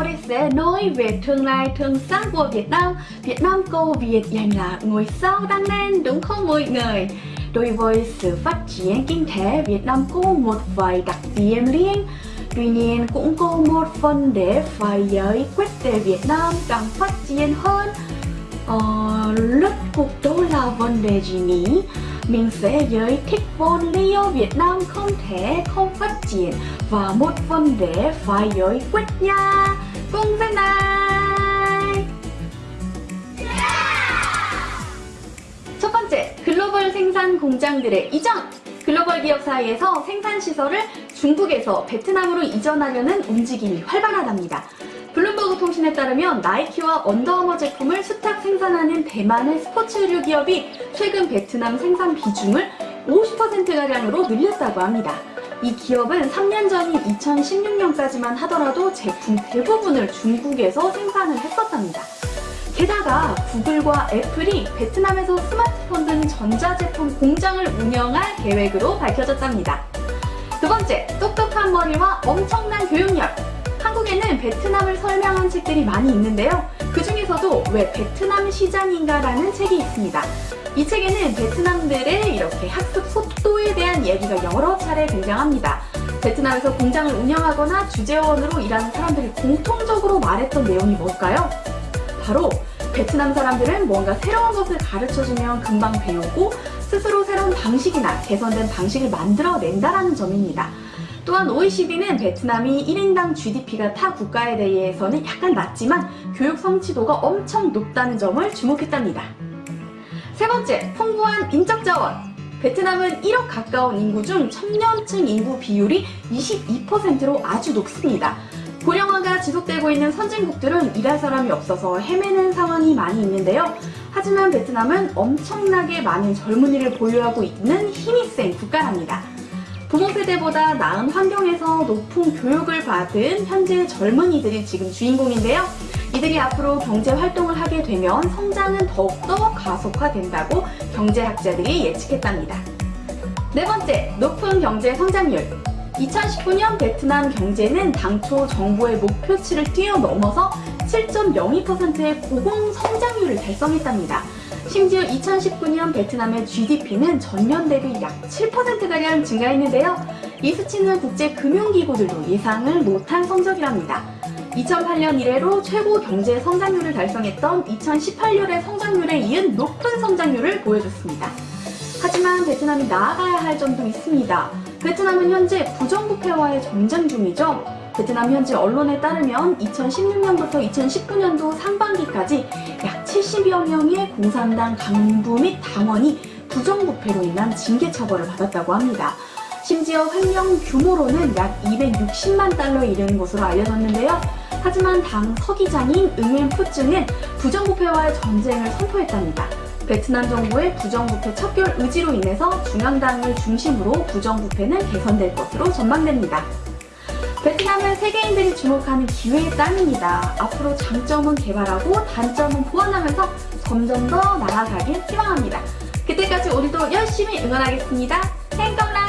Odyssey nói về tương lai thương sáng của Việt Nam. Việt Nam cô Việt dành là ngôi sao đang lên đúng không mọi người? Đối với sự phát triển kinh tế, Việt Nam có một vài đặc điểm riêng. Tuy nhiên cũng có một phần để phải giải quyết để Việt Nam càng phát triển hơn. Ờ, lúc cuộc đó là vấn đề gì nhỉ? Mình sẽ giải thích vấn lý do Việt Nam không thể không phát triển và một vấn đề phải giải quyết nha. Cùng với này! 첫 번째, 글로벌 생산 공장들의 이전! 글로벌 기업 사이에서 생산 시설을 중국에서 베트남으로 이전하려는 움직임이 활발하답니다. 블룸버그 통신에 따르면 나이키와 언더아머 제품을 수탁 생산하는 대만의 스포츠 의류 기업이 최근 베트남 생산 비중을 50%가량으로 늘렸다고 합니다. 이 기업은 3년 전인 2016년까지만 하더라도 제품 대부분을 중국에서 생산을 했었답니다. 게다가 구글과 애플이 베트남에서 스마트폰 등 전자제품 공장을 운영할 계획으로 밝혀졌답니다. 두 번째, 똑똑한 머리와 엄청난 교육력. 베트남을 설명한 책들이 많이 있는데요. 그 중에서도 왜 베트남 시장인가 라는 책이 있습니다. 이 책에는 베트남들의 이렇게 학습 속도에 대한 얘기가 여러 차례 등장합니다. 베트남에서 공장을 운영하거나 주재원으로 일하는 사람들이 공통적으로 말했던 내용이 뭘까요? 바로 베트남 사람들은 뭔가 새로운 것을 가르쳐주면 금방 배우고 스스로 새로운 방식이나 개선된 방식을 만들어낸다는 점입니다. 또한 OECD는 베트남이 1인당 GDP가 타 국가에 대해서는 약간 낮지만 교육 성취도가 엄청 높다는 점을 주목했답니다. 세 번째, 풍부한 인적 자원. 베트남은 1억 가까운 인구 중 청년층 인구 비율이 22%로 아주 높습니다. 고령화가 지속되고 있는 선진국들은 일할 사람이 없어서 헤매는 상황이 많이 있는데요. 하지만 베트남은 엄청나게 많은 젊은이를 보유하고 있는 힘이 센 국가랍니다. 부모 세대보다 나은 환경에서 높은 교육을 받은 현재 젊은이들이 지금 주인공인데요. 이들이 앞으로 경제 활동을 하게 되면 성장은 더욱더 가속화된다고 경제학자들이 예측했답니다. 네 번째, 높은 경제 성장률. 2019년 베트남 경제는 당초 정부의 목표치를 뛰어넘어서 7.02%의 고공 성장률을 달성했답니다. 심지어 2019년 베트남의 GDP는 전년 대비 약 7%가량 증가했는데요. 이 수치는 국제금융기구들도 예상을 못한 성적이랍니다. 2008년 이래로 최고 경제 성장률을 달성했던 2018년의 성장률에 이은 높은 성장률을 보여줬습니다. 하지만 베트남이 나아가야 할 점도 있습니다. 베트남은 현재 부정부패와의 전쟁 중이죠. 베트남 현지 언론에 따르면 2016년부터 2019년도 상반기까지 약 70여 명의 공산당 간부 및 당원이 부정부패로 인한 징계 처벌을 받았다고 합니다. 심지어 횡령 규모로는 약 260만 달러에 이르는 것으로 알려졌는데요. 하지만 당 서기장인 응웬 푸증은 부정부패와의 전쟁을 선포했답니다. 베트남 정부의 부정부패 척결 의지로 인해서 중앙당을 중심으로 부정부패는 개선될 것으로 전망됩니다. 베트남은 세계인들이 주목하는 기회의 땅입니다. 앞으로 장점은 개발하고 단점은 보완하면서 점점 더 나아가길 희망합니다. 그때까지 우리도 열심히 응원하겠습니다. 행동라